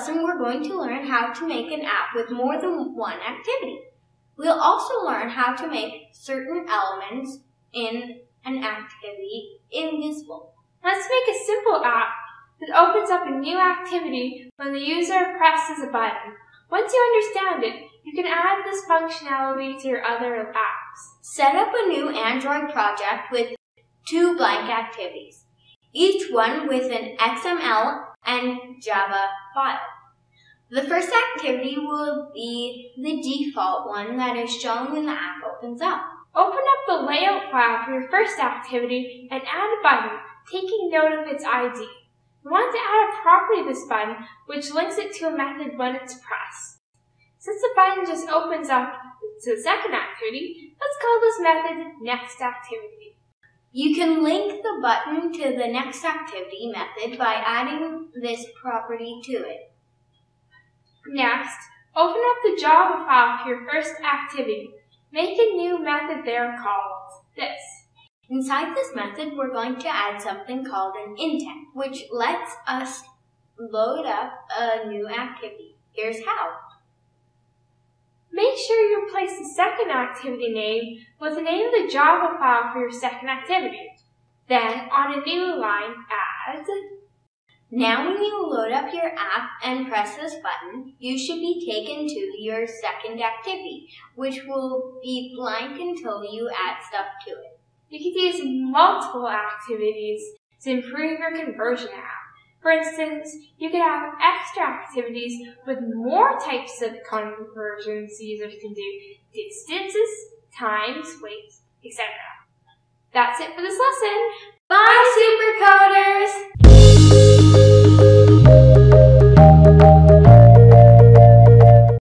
lesson, we're going to learn how to make an app with more than one activity. We'll also learn how to make certain elements in an activity invisible. Let's make a simple app that opens up a new activity when the user presses a button. Once you understand it, you can add this functionality to your other apps. Set up a new Android project with two blank activities, each one with an XML and Java file. The first activity will be the default one that is shown when the app opens up. Open up the layout file for your first activity and add a button taking note of its ID. We want to add a property to this button which links it to a method when it's pressed. Since the button just opens up to the second activity, let's call this method next activity. You can link the button to the next activity method by adding this property to it. Next, open up the Java file for your first activity. Make a new method there called this. Inside this method, we're going to add something called an intent, which lets us load up a new activity. Here's how. Replace the second activity name with the name of the Java file for your second activity. Then, on a new line, add now when you load up your app and press this button, you should be taken to your second activity, which will be blank until you add stuff to it. You can use multiple activities to improve your conversion app. For instance, you could have extra activities with more types of conversions users can do, distances, times, weights, etc. That's it for this lesson. Bye, supercoders!